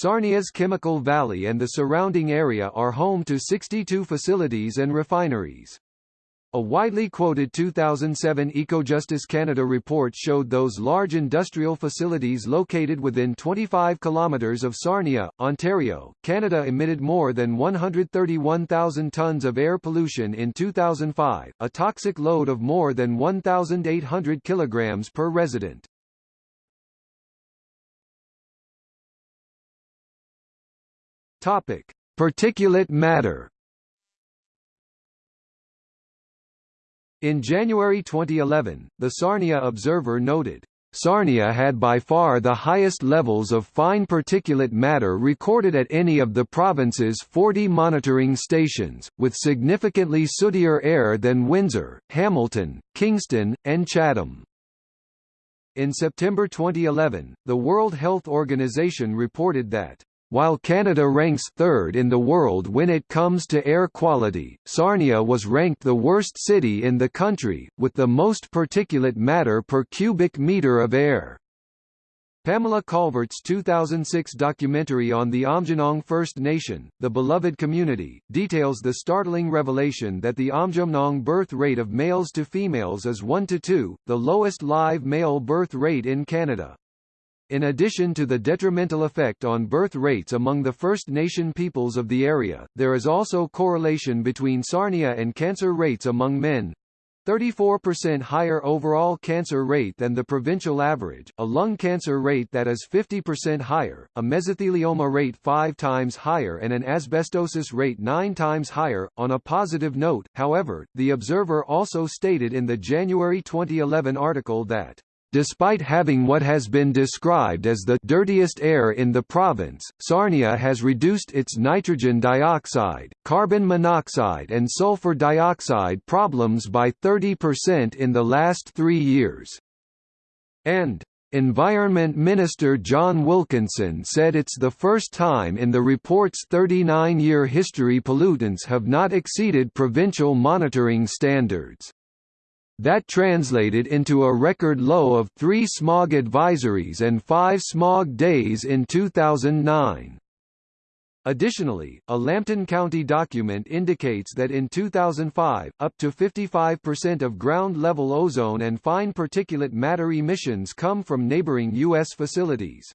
Sarnia's Chemical Valley and the surrounding area are home to 62 facilities and refineries. A widely quoted 2007 Ecojustice Canada report showed those large industrial facilities located within 25 kilometres of Sarnia, Ontario, Canada emitted more than 131,000 tonnes of air pollution in 2005, a toxic load of more than 1,800 kilograms per resident. Topic: Particulate matter In January 2011, the Sarnia Observer noted, Sarnia had by far the highest levels of fine particulate matter recorded at any of the province's 40 monitoring stations, with significantly sootier air than Windsor, Hamilton, Kingston, and Chatham. In September 2011, the World Health Organization reported that while Canada ranks third in the world when it comes to air quality, Sarnia was ranked the worst city in the country, with the most particulate matter per cubic metre of air. Pamela Calvert's 2006 documentary on the Aamjiwnaang First Nation, The Beloved Community, details the startling revelation that the Aamjiwnaang birth rate of males to females is 1 to 2, the lowest live male birth rate in Canada. In addition to the detrimental effect on birth rates among the First Nation peoples of the area, there is also correlation between Sarnia and cancer rates among men. 34% higher overall cancer rate than the provincial average, a lung cancer rate that is 50% higher, a mesothelioma rate 5 times higher and an asbestosis rate 9 times higher. On a positive note, however, the Observer also stated in the January 2011 article that Despite having what has been described as the dirtiest air in the province, Sarnia has reduced its nitrogen dioxide, carbon monoxide and sulfur dioxide problems by 30% in the last three years. And Environment Minister John Wilkinson said it's the first time in the report's 39-year history pollutants have not exceeded provincial monitoring standards. That translated into a record low of three smog advisories and five smog days in 2009. Additionally, a Lambton County document indicates that in 2005, up to 55% of ground-level ozone and fine particulate matter emissions come from neighboring U.S. facilities.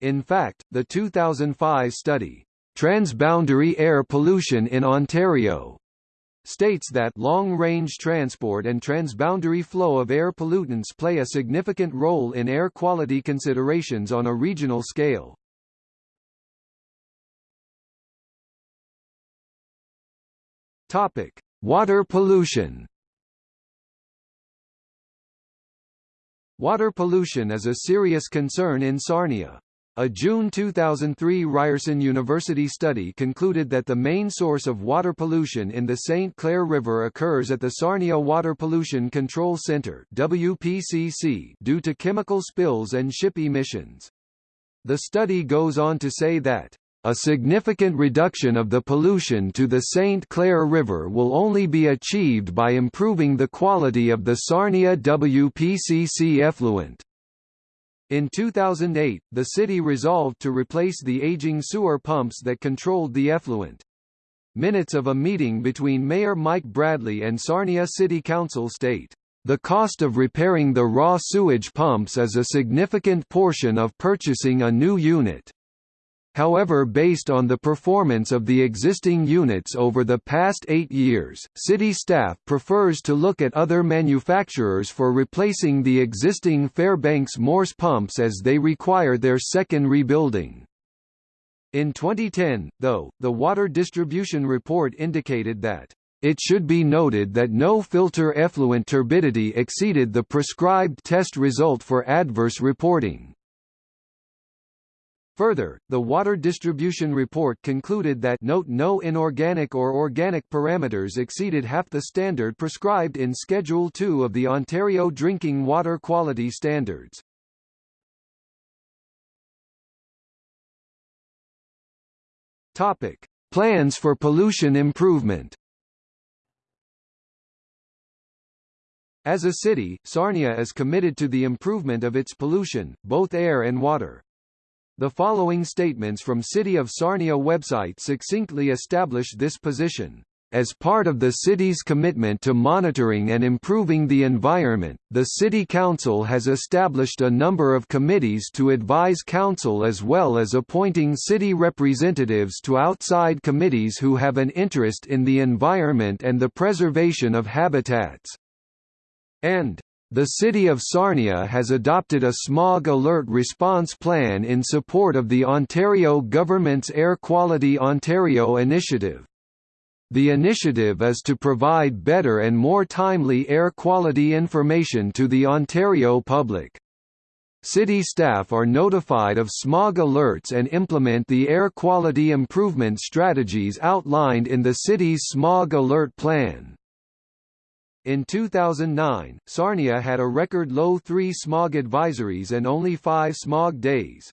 In fact, the 2005 study, Transboundary Air Pollution in Ontario, states that long-range transport and transboundary flow of air pollutants play a significant role in air quality considerations on a regional scale. Topic: Water pollution. Water pollution is a serious concern in Sarnia. A June 2003 Ryerson University study concluded that the main source of water pollution in the St. Clair River occurs at the Sarnia Water Pollution Control Center WPCC due to chemical spills and ship emissions. The study goes on to say that a significant reduction of the pollution to the St. Clair River will only be achieved by improving the quality of the Sarnia WPCC effluent. In 2008, the city resolved to replace the aging sewer pumps that controlled the effluent. Minutes of a meeting between Mayor Mike Bradley and Sarnia City Council state, "...the cost of repairing the raw sewage pumps is a significant portion of purchasing a new unit." However based on the performance of the existing units over the past eight years, city staff prefers to look at other manufacturers for replacing the existing Fairbanks Morse pumps as they require their second rebuilding. In 2010, though, the water distribution report indicated that it should be noted that no filter effluent turbidity exceeded the prescribed test result for adverse reporting. Further, the water distribution report concluded that note no inorganic or organic parameters exceeded half the standard prescribed in Schedule 2 of the Ontario Drinking Water Quality Standards. Topic: Plans for pollution improvement. As a city, Sarnia is committed to the improvement of its pollution, both air and water. The following statements from City of Sarnia website succinctly establish this position. As part of the city's commitment to monitoring and improving the environment, the City Council has established a number of committees to advise Council as well as appointing city representatives to outside committees who have an interest in the environment and the preservation of habitats. And the City of Sarnia has adopted a smog alert response plan in support of the Ontario Government's Air Quality Ontario initiative. The initiative is to provide better and more timely air quality information to the Ontario public. City staff are notified of smog alerts and implement the air quality improvement strategies outlined in the city's smog alert plan. In 2009, Sarnia had a record low three smog advisories and only five smog days.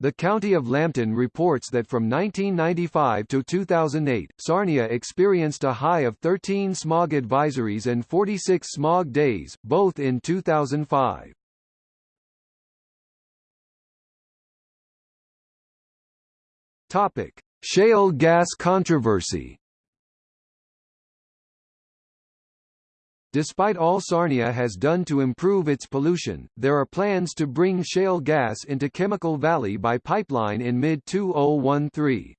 The County of Lambton reports that from 1995 to 2008, Sarnia experienced a high of 13 smog advisories and 46 smog days, both in 2005. Topic: Shale gas controversy. Despite all Sarnia has done to improve its pollution, there are plans to bring shale gas into Chemical Valley by pipeline in mid-2013.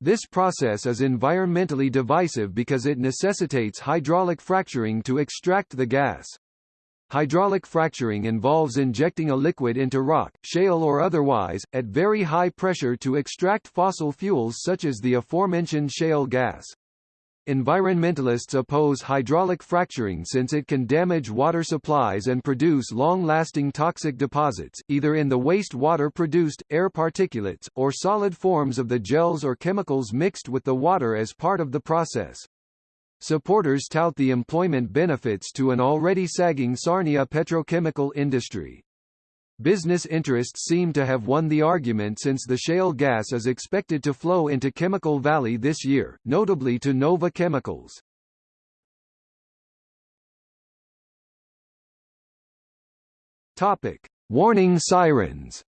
This process is environmentally divisive because it necessitates hydraulic fracturing to extract the gas. Hydraulic fracturing involves injecting a liquid into rock, shale or otherwise, at very high pressure to extract fossil fuels such as the aforementioned shale gas. Environmentalists oppose hydraulic fracturing since it can damage water supplies and produce long-lasting toxic deposits, either in the waste water produced, air particulates, or solid forms of the gels or chemicals mixed with the water as part of the process. Supporters tout the employment benefits to an already sagging Sarnia petrochemical industry. Business interests seem to have won the argument since the shale gas is expected to flow into Chemical Valley this year, notably to Nova Chemicals. Topic: Warning sirens.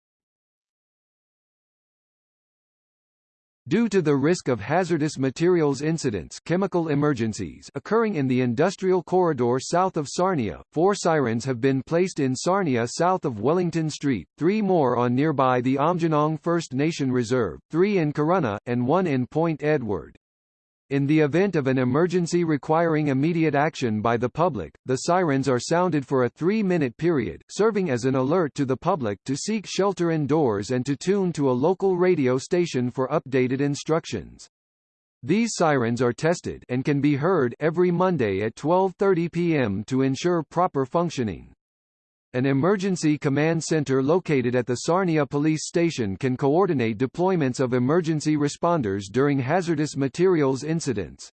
Due to the risk of hazardous materials incidents chemical emergencies occurring in the industrial corridor south of Sarnia, four sirens have been placed in Sarnia south of Wellington Street, three more on nearby the Aamjiwnaang First Nation Reserve, three in Corunna, and one in Point Edward. In the event of an emergency requiring immediate action by the public, the sirens are sounded for a three-minute period, serving as an alert to the public to seek shelter indoors and to tune to a local radio station for updated instructions. These sirens are tested and can be heard every Monday at 12:30 p.m. to ensure proper functioning. An emergency command center located at the Sarnia police station can coordinate deployments of emergency responders during hazardous materials incidents.